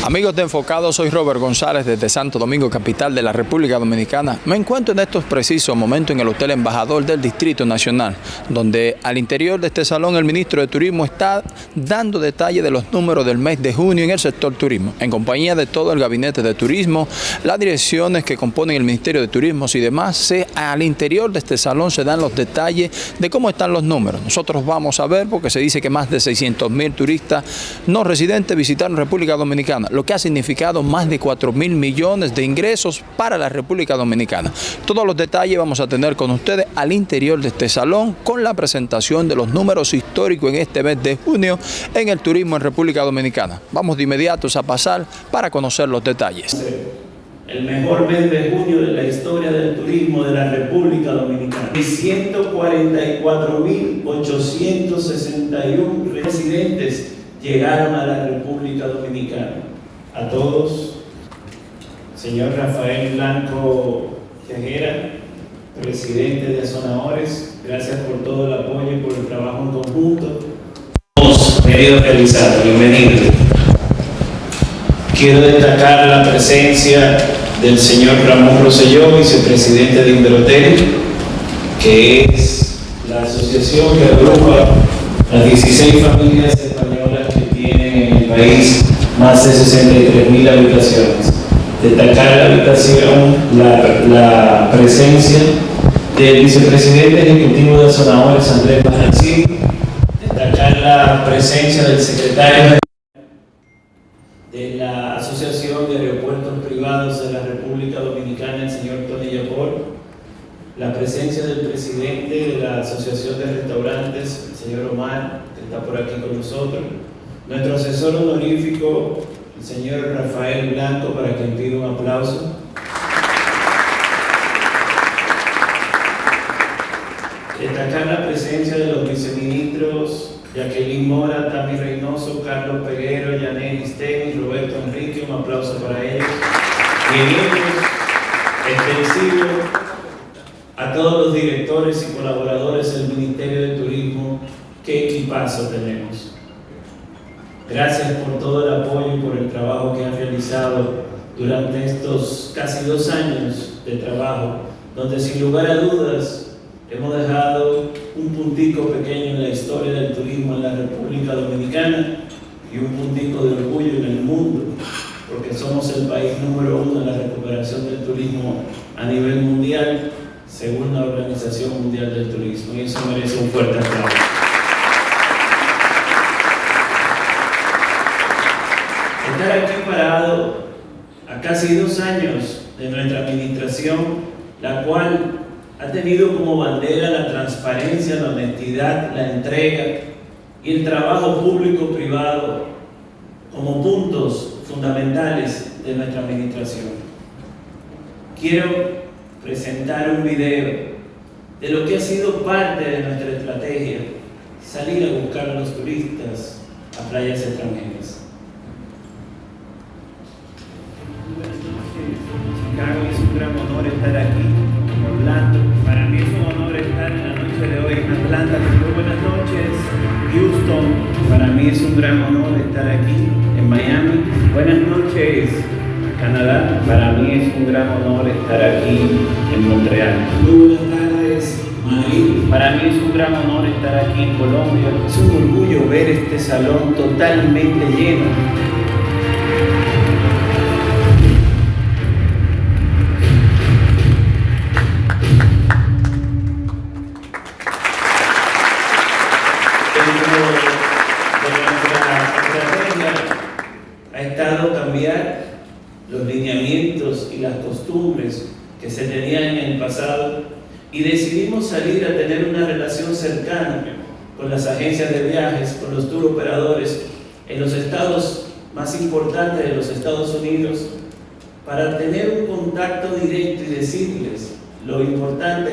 Amigos de Enfocado, soy Robert González desde Santo Domingo, capital de la República Dominicana. Me encuentro en estos precisos momentos en el Hotel Embajador del Distrito Nacional, donde al interior de este salón el ministro de Turismo está dando detalles de los números del mes de junio en el sector turismo, en compañía de todo el gabinete de turismo, las direcciones que componen el Ministerio de Turismo y demás. Se, al interior de este salón se dan los detalles de cómo están los números. Nosotros vamos a ver, porque se dice que más de 600 mil turistas no residentes visitaron República Dominicana lo que ha significado más de 4 mil millones de ingresos para la República Dominicana. Todos los detalles vamos a tener con ustedes al interior de este salón con la presentación de los números históricos en este mes de junio en el turismo en República Dominicana. Vamos de inmediato a pasar para conocer los detalles. El mejor mes de junio de la historia del turismo de la República Dominicana. Y 144.861 residentes llegaron a la República Dominicana a todos, señor Rafael Blanco Tejera, presidente de Azonadores, gracias por todo el apoyo y por el trabajo en conjunto. Hemos querido realizar, bienvenido. Quiero destacar la presencia del señor Ramón Rosselló, vicepresidente de Inverhotel, que es la asociación que agrupa las 16 familias país más de 63 mil habitaciones. Destacar la habitación, la, la, presencia del vicepresidente ejecutivo de Azonadores, Andrés Majancín, destacar la presencia del secretario de la Asociación de Aeropuertos Privados de la República Dominicana, el señor Tony Yapor, la presencia del presidente de la Asociación de Restaurantes, el señor Omar, que está por aquí con nosotros, nuestro asesor honorífico, el señor Rafael Blanco, para que pida un aplauso. Destacar la presencia de los viceministros Jacqueline Mora, Tami Reynoso, Carlos Peguero, Yané y Roberto Enrique, un aplauso para ellos. Extensivo a todos los directores y colaboradores del Ministerio de Turismo, qué equipazo tenemos. Gracias por todo el apoyo y por el trabajo que han realizado durante estos casi dos años de trabajo, donde sin lugar a dudas hemos dejado un puntico pequeño en la historia del turismo en la República Dominicana y un puntico de orgullo en el mundo, porque somos el país número uno en la recuperación del turismo a nivel mundial, según la Organización Mundial del Turismo, y eso merece un fuerte aplauso. Parado a casi dos años de nuestra administración, la cual ha tenido como bandera la transparencia, la honestidad, la entrega y el trabajo público-privado como puntos fundamentales de nuestra administración. Quiero presentar un video de lo que ha sido parte de nuestra estrategia, salir a buscar a los turistas a playas extranjeras. Salón totalmente lleno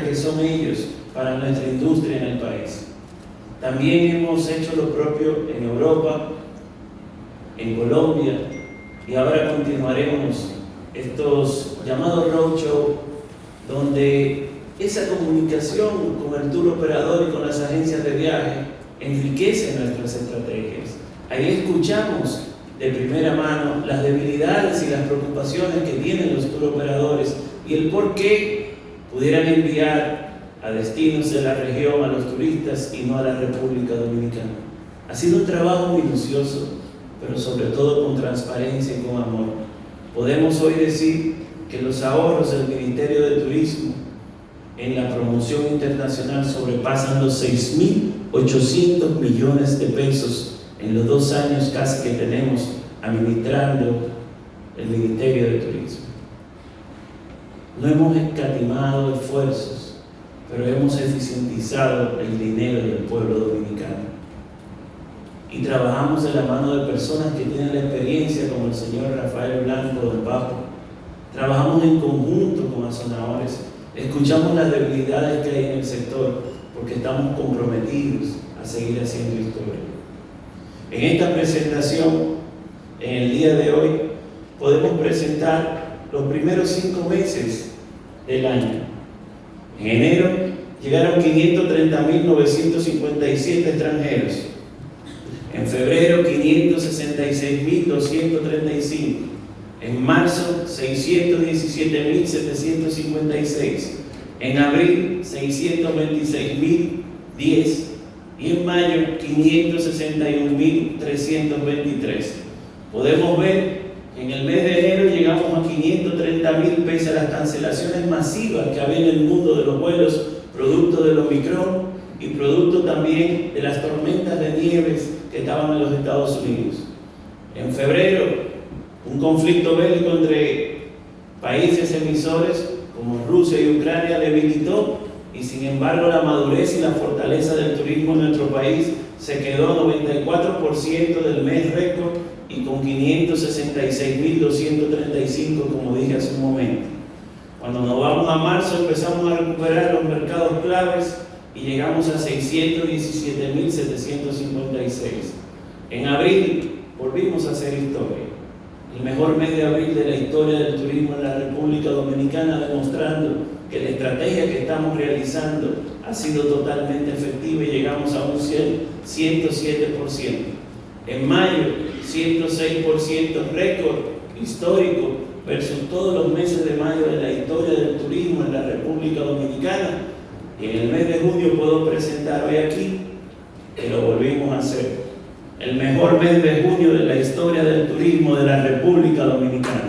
que son ellos para nuestra industria en el país. También hemos hecho lo propio en Europa, en Colombia, y ahora continuaremos estos llamados roadshow donde esa comunicación con el tour operador y con las agencias de viaje enriquece nuestras estrategias. Ahí escuchamos de primera mano las debilidades y las preocupaciones que tienen los operadores y el por qué pudieran enviar a destinos de la región a los turistas y no a la República Dominicana. Ha sido un trabajo minucioso, pero sobre todo con transparencia y con amor. Podemos hoy decir que los ahorros del Ministerio de Turismo en la promoción internacional sobrepasan los 6.800 millones de pesos en los dos años casi que tenemos administrando el Ministerio de Turismo. No hemos escatimado esfuerzos, pero hemos eficientizado el dinero del pueblo dominicano. Y trabajamos de la mano de personas que tienen la experiencia, como el señor Rafael Blanco del Bajo. Trabajamos en conjunto con azonadores, escuchamos las debilidades que hay en el sector, porque estamos comprometidos a seguir haciendo historia. En esta presentación, en el día de hoy, podemos presentar los primeros cinco meses del año. En enero llegaron 530.957 extranjeros. En febrero 566.235. En marzo 617.756. En abril 626.010 y en mayo 561.323. Podemos ver en el mes de enero llegamos a 530 mil pese a las cancelaciones masivas que había en el mundo de los vuelos, producto del Omicron y producto también de las tormentas de nieves que estaban en los Estados Unidos. En febrero, un conflicto bélico entre países emisores como Rusia y Ucrania debilitó y sin embargo la madurez y la fortaleza del turismo en nuestro país se quedó 94% del mes récord y con 566.235 como dije hace un momento. Cuando nos vamos a marzo empezamos a recuperar los mercados claves y llegamos a 617.756. En abril volvimos a hacer historia. El mejor mes de abril de la historia del turismo en la República Dominicana demostrando que la estrategia que estamos realizando ha sido totalmente efectiva y llegamos a un 107%. En mayo, 106% récord histórico versus todos los meses de mayo de la historia del turismo en la República Dominicana. Y en el mes de junio puedo presentar hoy aquí que lo volvimos a hacer. El mejor mes de junio de la historia del turismo de la República Dominicana.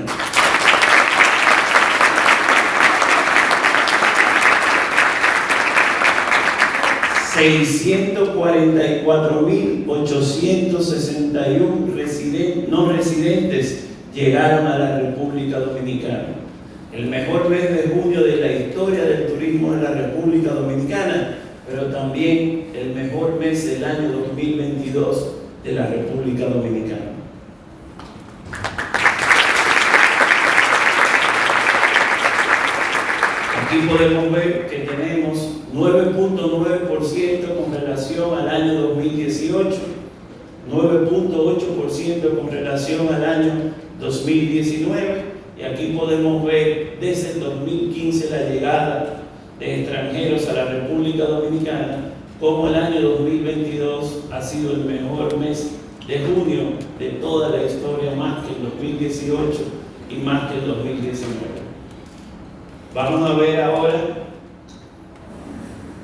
644.861 no residentes llegaron a la República Dominicana. El mejor mes de junio de la historia del turismo en la República Dominicana, pero también el mejor mes del año 2022 de la República Dominicana. Aquí podemos ver que tenemos 9.9% con relación al año 2018, 9.8% con relación al año 2019 y aquí podemos ver desde el 2015 la llegada de extranjeros a la República Dominicana, como el año 2022 ha sido el mejor mes de junio de toda la historia, más que el 2018 y más que el 2019. Vamos a ver ahora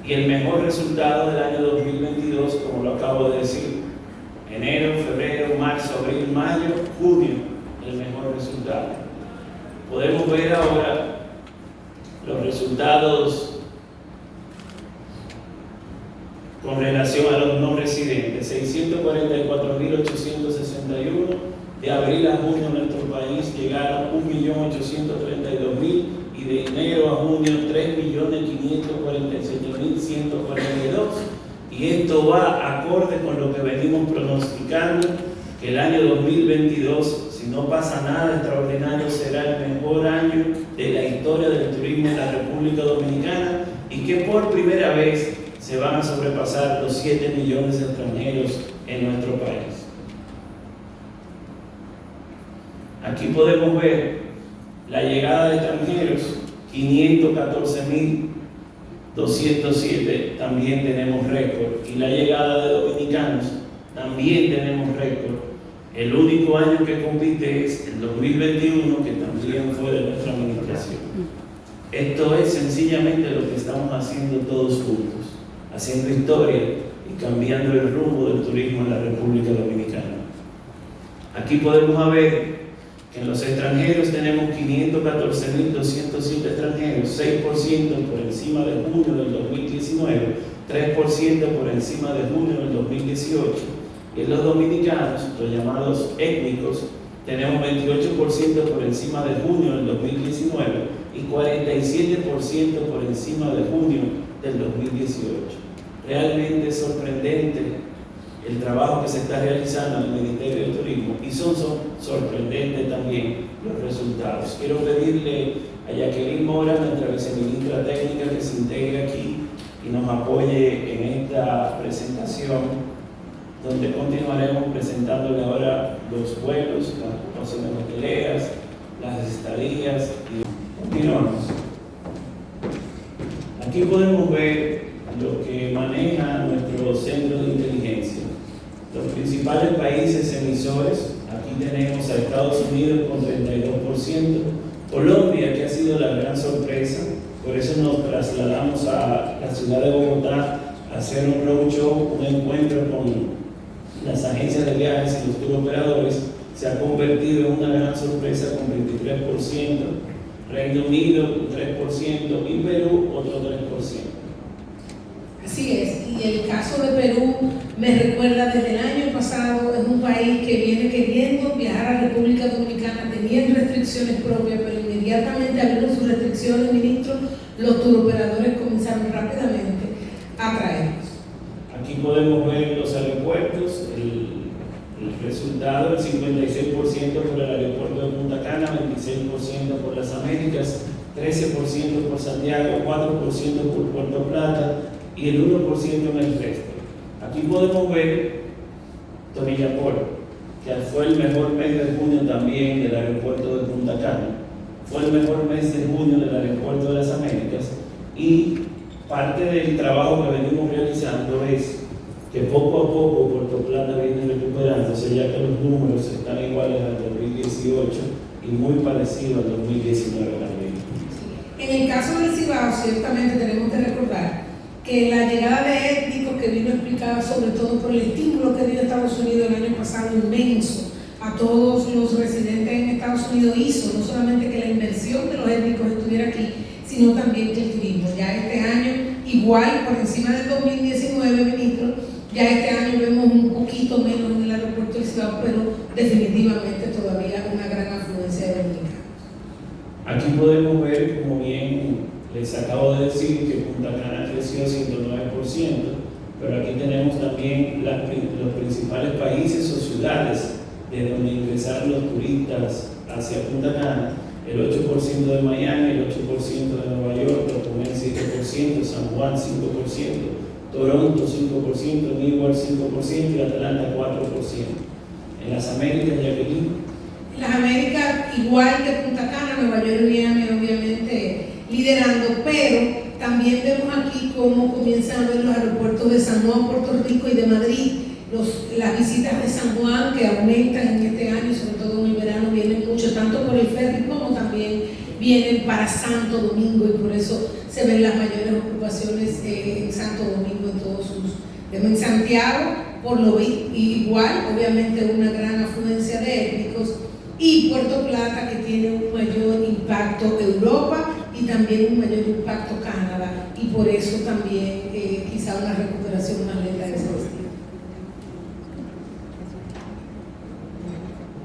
y el mejor resultado del año 2022, como lo acabo de decir, enero, febrero, marzo, abril, mayo, junio, el mejor resultado. Podemos ver ahora los resultados con relación a los no residentes. 644.861 de abril a junio en nuestro país llegaron 1.832.000 y de enero a junio 3.547.142. Y esto va acorde con lo que venimos pronosticando, que el año 2022, si no pasa nada extraordinario, será el mejor año de la historia del turismo en la República Dominicana y que por primera vez se van a sobrepasar los 7 millones de extranjeros en nuestro país. Aquí podemos ver la llegada de extranjeros, 514.207, también tenemos récord. Y la llegada de dominicanos, también tenemos récord. El único año que compite es el 2021, que también fue de nuestra administración. Esto es sencillamente lo que estamos haciendo todos juntos, haciendo historia y cambiando el rumbo del turismo en la República Dominicana. Aquí podemos ver en los extranjeros tenemos 514.207 extranjeros, 6% por encima de junio del 2019, 3% por encima de junio del 2018. Y en los dominicanos, los llamados étnicos, tenemos 28% por encima de junio del 2019 y 47% por encima de junio del 2018. Realmente sorprendente el trabajo que se está realizando en el Ministerio de Turismo y son, sorprendentes también los resultados. Quiero pedirle a Jacqueline Mora, nuestra viceministra técnica, que se integre aquí y nos apoye en esta presentación donde continuaremos presentándole ahora los vuelos, las hoteleras, las estadías y continuamos. Aquí podemos ver lo que maneja nuestro centro de inteligencia. Los principales países emisores, aquí tenemos a Estados Unidos con 32%, Colombia que ha sido la gran sorpresa, por eso nos trasladamos a la ciudad de Bogotá a hacer un roadshow, un encuentro con las agencias de viajes y los tour operadores, se ha convertido en una gran sorpresa con 23%, Reino Unido un 3% y Perú otro 3%. Así es, y el caso de Perú me recuerda desde el año pasado, es un país que viene queriendo viajar a República Dominicana, teniendo restricciones propias, pero inmediatamente abrieron sus restricciones, ministro, los turoperadores comenzaron rápidamente a traerlos. Aquí podemos ver los aeropuertos, el, el resultado, el 56% por el aeropuerto de Punta Cana, 26% por las Américas, 13% por Santiago, 4% por Puerto Plata, y el 1% en el resto. Aquí podemos ver Tonillapor, que fue el mejor mes de junio también del aeropuerto de Punta Cana, fue el mejor mes de junio del aeropuerto de las Américas y parte del trabajo que venimos realizando es que poco a poco Puerto Plata viene recuperándose ya que los números están iguales al 2018 y muy parecidos al 2019 también. En el caso del Cibao, ciertamente tenemos que recordar que la llegada de étnicos que vino explicada sobre todo por el estímulo que dio Estados Unidos el año pasado inmenso a todos los residentes en Estados Unidos hizo no solamente que la inversión de los étnicos estuviera aquí, sino también que el turismo. Ya este año, igual por encima del 2019, ministro, ya este año vemos un poquito menos en el aeropuerto de Ciudad, pero definitivamente todavía una gran afluencia de dominicanos. Aquí podemos ver, como bien les acabo de decir que Punta Cana creció 109%, pero aquí también los principales países o ciudades de donde ingresaron los turistas hacia Punta Cana, el 8% de Miami, el 8% de Nueva York, Tocumen 7%, San Juan 5%, Toronto 5%, Newark 5% y Atlanta 4%. En las Américas, Jacqueline. En las Américas, igual que Punta Cana, Nueva York y Miami, obviamente liderando, pero también vemos aquí cómo comienzan a ver los aeropuertos de San Juan, Puerto Rico y de Madrid. Los, las visitas de San Juan que aumentan en este año, sobre todo en el verano, vienen mucho, tanto por el ferry como también vienen para Santo Domingo y por eso se ven las mayores ocupaciones eh, en Santo Domingo en todos sus... En Santiago, por lo igual, obviamente una gran afluencia de étnicos, y Puerto Plata que tiene un mayor impacto Europa y también un mayor impacto Canadá y por eso también eh, quizá una recuperación más lenta de ese destino.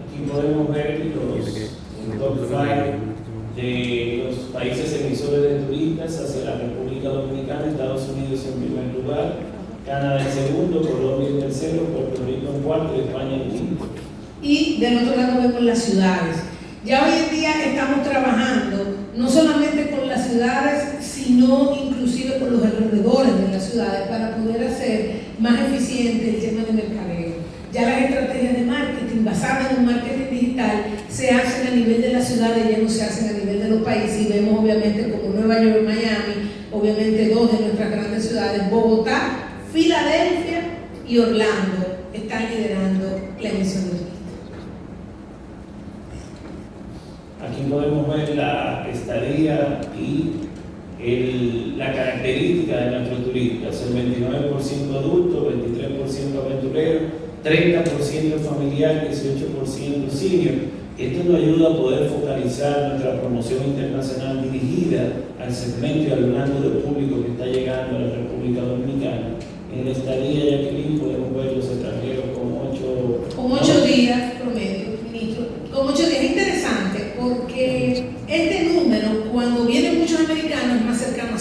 Aquí podemos ver los top five de los países emisores de turistas hacia la República Dominicana, Estados Unidos en primer lugar, Canadá en segundo, Colombia en tercero, Puerto Rico en cuarto y España en quinto. Y del otro lado vemos las ciudades. Ya hoy en día estamos trabajando no solamente ciudades, sino inclusive con los alrededores de las ciudades para poder hacer más eficiente el tema de mercadeo. Ya las estrategias de marketing basadas en un marketing digital se hacen a nivel de las ciudades, ya no se hacen a nivel de los países y vemos obviamente como Nueva York, Miami, obviamente dos de nuestras grandes ciudades, Bogotá, Filadelfia y Orlando están liderando la emisión de. Aquí podemos ver la estadía y la característica de nuestro turista. Es el 29% adulto, 23% aventurero, 30% familiar, 18% senior. Esto nos ayuda a poder focalizar nuestra promoción internacional dirigida al segmento y al rango de público que está llegando a la República Dominicana. En la estadía, Jacqueline, podemos ver los extranjeros con ocho... Con ocho días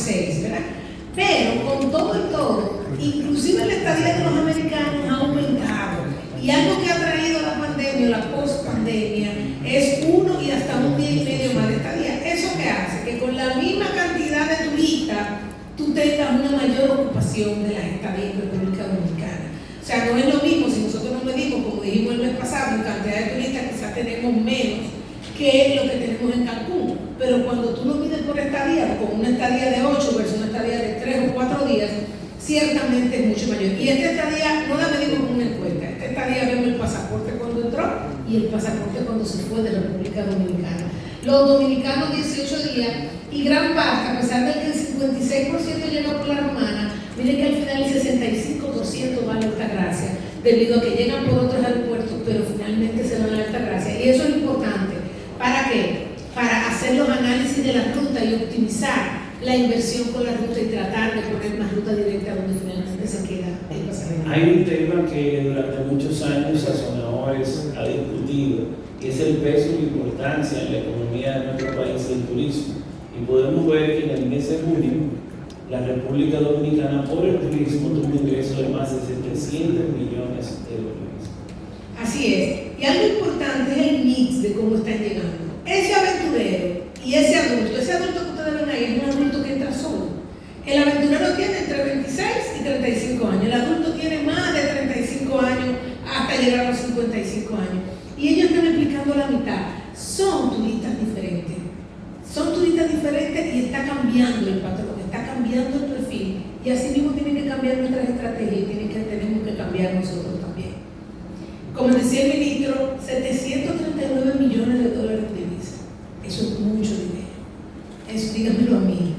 6, ¿verdad? Pero con todo y todo, inclusive la estadía de los americanos ha aumentado. Y algo que ha traído la pandemia, la post-pandemia, es uno y hasta un día y medio más de estadía. ¿Eso qué hace? Que con la misma cantidad de turistas, tú tengas una mayor ocupación de las estadías en República Dominicana. O sea, no es lo mismo si nosotros no medimos, como dijimos el mes pasado, en cantidad de turistas quizás tenemos menos que lo que tenemos en Cancún. Pero cuando tú no con una estadía de 8 versus una estadía de 3 o 4 días, ciertamente es mucho mayor. Y esta estadía no la medimos con una encuesta, esta estadía vemos el pasaporte cuando entró y el pasaporte cuando se fue de la República Dominicana. Los dominicanos 18 días y gran parte, a pesar de que el 56% llegó por la romana, miren que al final el 65% va a la Altagracia, debido a que llegan por otros aeropuertos, pero finalmente se van a la Altagracia. Y eso es importante. ¿Para qué? Para hacer los análisis de la ruta y optimizar la inversión con la ruta y tratar de poner más ruta directa donde finalmente se queda el pasajero. Hay un tema que durante muchos años Sazonadores ha discutido, que es el peso y la importancia en la economía de nuestro país del turismo. Y podemos ver que en el mes de junio la República Dominicana por el turismo tuvo un ingreso de más de 700 millones de dólares. Así es. Y algo importante es el mix de cómo están llegando. Ese aventurero ese adulto que ustedes ven ahí es un adulto que entra solo. El aventurero tiene entre 26 y 35 años, el adulto tiene más de 35 años hasta llegar a los 55 años. Y ellos están explicando la mitad. Son turistas diferentes. Son turistas diferentes y está cambiando el patrón, está cambiando el perfil. Y así mismo tienen que cambiar nuestras estrategias y que, tenemos que cambiar nosotros también. Como decía el ministro, 739 millones de dólares de divisa. Eso es mucho dinero. Eso dígamelo a mí,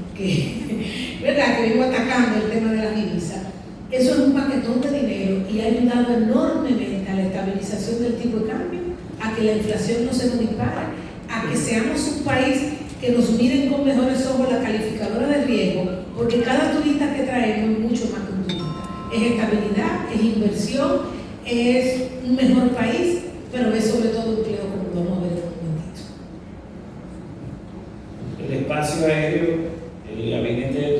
vengo atacando el tema de la divisa. Eso es un paquetón de dinero y ha ayudado enormemente a la estabilización del tipo de cambio, a que la inflación no se nos dispare, a que seamos un país que nos miren con mejores ojos la calificadora de riesgo, porque cada turista que traemos es mucho más que un turista. Es estabilidad, es inversión, es un mejor país, pero es sobre todo empleo, como vamos a ver en un momentito. El espacio aéreo, el gabinete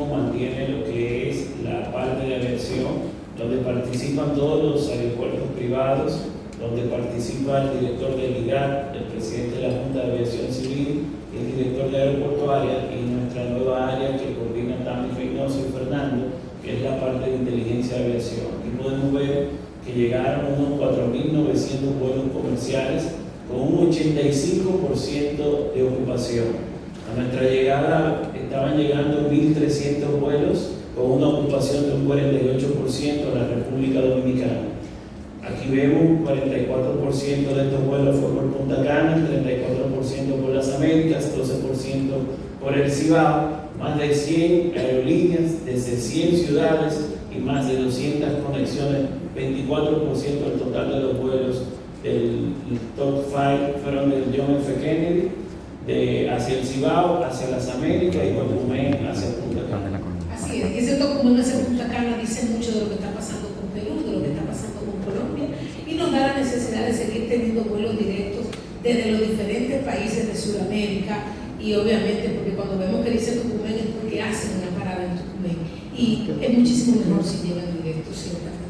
turismo mantiene lo que es la parte de aviación, donde participan todos los aeropuertos privados, donde participa el director del IGAT, el presidente de la Junta de Aviación Civil, el director de Aeropuerto Área y nuestra nueva área que coordina Tami Reynoso y Fernando, que es la parte de inteligencia de aviación. Aquí podemos ver que llegaron unos 4.900 vuelos comerciales con un 85% de ocupación. A nuestra llegada estaban llegando 1.300 vuelos con una ocupación de un 48% en la República Dominicana. Aquí vemos un 44% de estos vuelos fue por Punta Cana, 34% por las Américas, 12% por el Cibao, más de 100 aerolíneas desde 100 ciudades y más de 200 conexiones, 24% del total de los vuelos del top 5 fueron del John F. Kennedy, de, hacia el Cibao, hacia las Américas y Guatemala hacia Punta Cana. Así es, ese documento hacia Punta Cana dice mucho de lo que está pasando con Perú, de lo que está pasando con Colombia y nos da la necesidad de seguir teniendo vuelos directos desde los diferentes países de Sudamérica y obviamente porque cuando vemos que dice Tucumán es porque hacen una parada en Tucumán y es muchísimo mejor si llegan directos, ciertamente.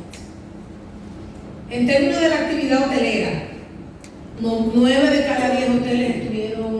En términos de la actividad hotelera, no, 9 de cada 10 hoteles estuvieron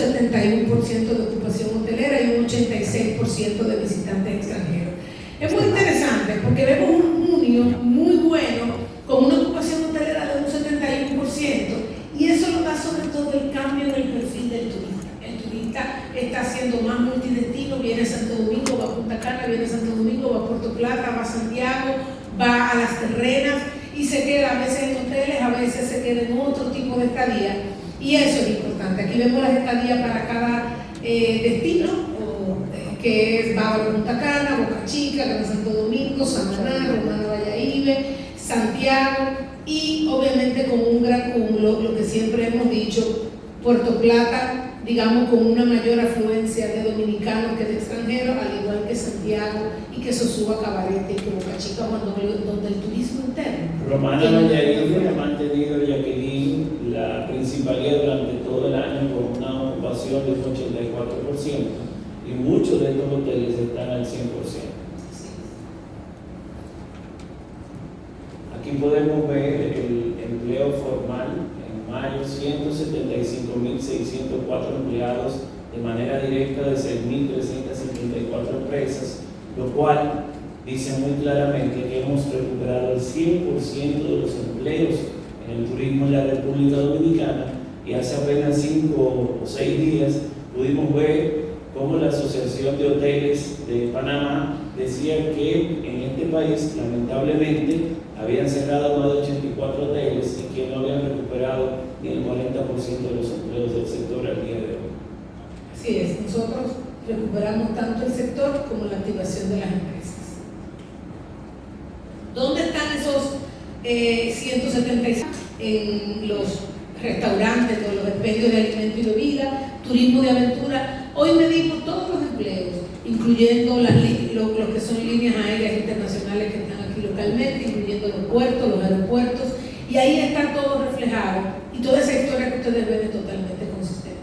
71% de ocupación hotelera y un 86% de visitantes extranjeros. Es muy interesante porque vemos un junio muy bueno con una ocupación hotelera de un 71% y eso lo da sobre todo el cambio en el perfil del turista. El turista está haciendo más multidestino, viene a Santo Domingo, va a Punta Cana, viene a Santo Domingo, va a Puerto Plata, va a Santiago, va a las terrenas y se queda a veces en hoteles, a veces se queda en otro tipo de estadía. Y eso es importante. Aquí vemos las estadías para cada eh, destino, eh, que es Bávaro Punta Cana, Boca Chica, Gran Santo Domingo, Samaná, Romana Valladolid, Santiago y obviamente con un gran cúmulo, lo que siempre hemos dicho, Puerto Plata, digamos, con una mayor afluencia de dominicanos que de extranjeros, al igual que Santiago y que Sosúa, Cabarete y Boca Chica, donde el turismo interno. Romana Valladolid ha mantenido Jacqueline la principalidad durante todo el año con una ocupación del 84% y muchos de estos hoteles están al 100%. Aquí podemos ver el empleo formal mayo 175.604 empleados de manera directa de 6.374 empresas, lo cual dice muy claramente que hemos recuperado el 100% de los empleos en el turismo en la República Dominicana y hace apenas 5 o 6 días pudimos ver cómo la Asociación de Hoteles de Panamá decía que en este país lamentablemente habían cerrado más de 84 hoteles y que no habían recuperado ni el 40% de los empleos del sector al día de hoy. Así es, nosotros recuperamos tanto el sector como la activación de las empresas. ¿Dónde están esos eh, 176? En los restaurantes, con los expendios de alimento y bebida, turismo de aventura. Hoy medimos todos los empleos, incluyendo las, lo, que son líneas aéreas internacionales que están aquí localmente, incluyendo los puertos, los aeropuertos, y ahí está todo reflejado y toda esa historia que ustedes ven es totalmente consistente.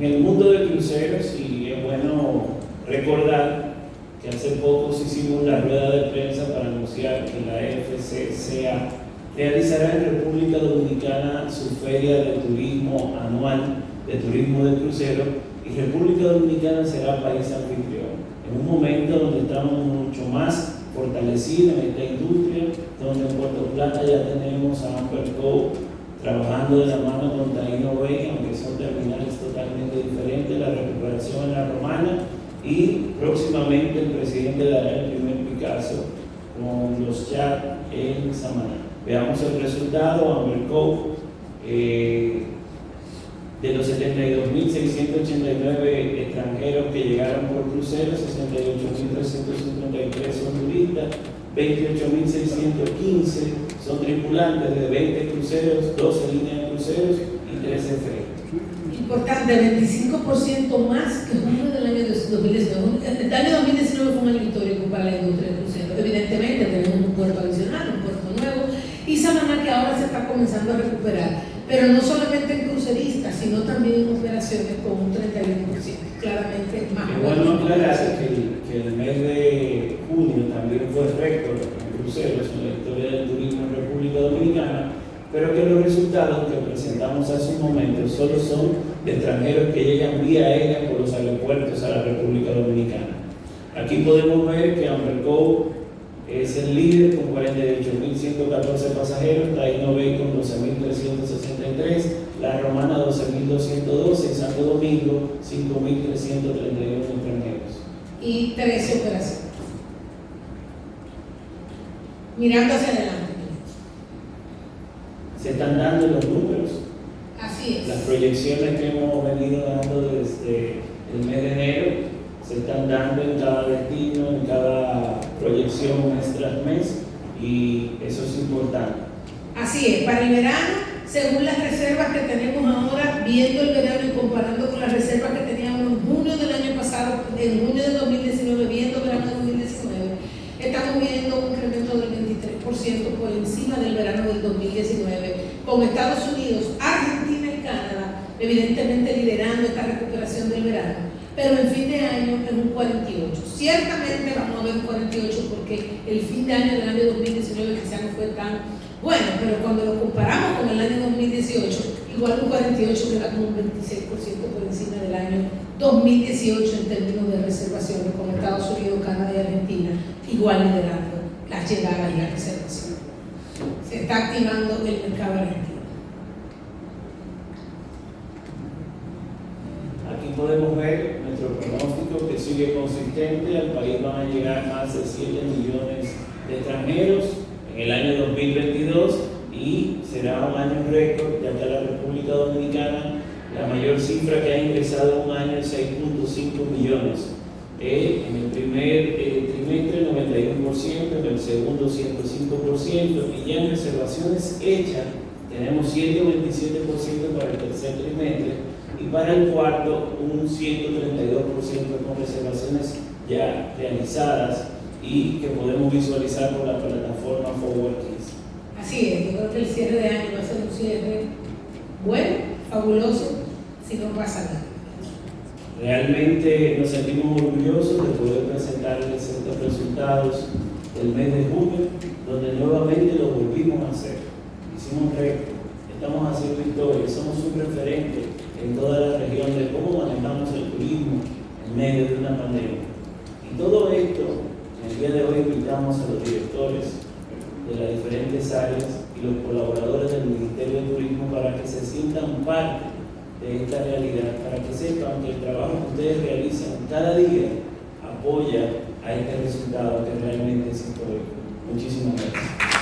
En el mundo de cruceros, y es bueno recordar que hace poco hicimos la rueda de prensa para anunciar que la FCCA realizará en República Dominicana su feria de turismo anual de turismo de crucero y República Dominicana será país anfitrión. En un momento donde estamos mucho más fortalecidos en esta industria, donde en Puerto Plata ya tenemos a Amber trabajando de la mano con Taino Bay, aunque son terminales totalmente diferentes, la recuperación en la romana y próximamente el presidente dará el primer Picasso con los chats en Samaná. Veamos el resultado, Amber eh, de los 72.689 extranjeros que llegaron por crucero, 68.353 son turistas, 28.615 son tripulantes de 20 cruceros, 12 líneas de cruceros y 13 ferries. Importante, 25% más que junio del año 2019. El año 2019 fue un año histórico para la industria de cruceros. Evidentemente tenemos un puerto adicional, un puerto nuevo, y Samaná que ahora se está comenzando a recuperar, pero no solamente en cruceristas, sino también en operaciones con un 31%, claramente más. Bueno aclarar que, que el mes de junio también fue récord cruceros en la historia del turismo en República Dominicana, pero que los resultados que presentamos hace un momento solo son de extranjeros que llegan vía aérea por los aeropuertos a la República Dominicana. Aquí podemos ver que Amberco es el líder con 48.114 pasajeros, Taino Bay con 12.363, La Romana 12.212 y Santo Domingo 5.331 extranjeros. Y 13 operaciones. Mirando hacia adelante. Se están dando los números. Así es. Las proyecciones que hemos venido dando desde el mes de enero se están dando en cada destino, en cada proyección mes tras mes y eso es importante. Así es, para el verano, según las reservas que tenemos ahora, viendo el verano y comparando con las reservas que teníamos en junio del año pasado, en junio de 2019, viendo el verano de 2019, estamos viendo un incremento del 23% por encima del verano del 2019, con Estados Unidos, Argentina y Canadá, evidentemente liderando esta recuperación del verano pero en fin de año en un 48. Ciertamente vamos a ver un 48 porque el fin de año del año 2019 quizá no fue tan bueno, pero cuando lo comparamos con el año 2018, igual un 48 queda como un 26% por encima del año 2018 en términos de reservaciones con Estados Unidos, Canadá y Argentina, igual liderando las llegadas y las reservaciones. Está activando el mercado argentino. podemos ver nuestro pronóstico que sigue consistente. Al país van a llegar más de 7 millones de extranjeros en el año 2022 y será un año récord, ya que la República Dominicana la mayor cifra que ha ingresado un año es 6.5 millones. Eh, en el primer eh, trimestre 91%, en el segundo 105% y ya en reservaciones hechas tenemos 127% para el tercer trimestre y para el cuarto un 132% con reservaciones ya realizadas y que podemos visualizar por la plataforma Forward Así es, yo creo que el cierre de año va a ser un cierre bueno, fabuloso, si no pasa nada. Realmente nos sentimos orgullosos de poder presentarles estos resultados del mes de junio, donde nuevamente lo volvimos a hacer. Hicimos récord, estamos haciendo historia, somos un referente en toda la región de cómo manejamos el turismo en medio de una pandemia. Y todo esto, el día de hoy invitamos a los directores de las diferentes áreas y los colaboradores del Ministerio de Turismo para que se sientan parte de esta realidad, para que sepan que el trabajo que ustedes realizan cada día apoya a este resultado que realmente es histórico. Muchísimas gracias.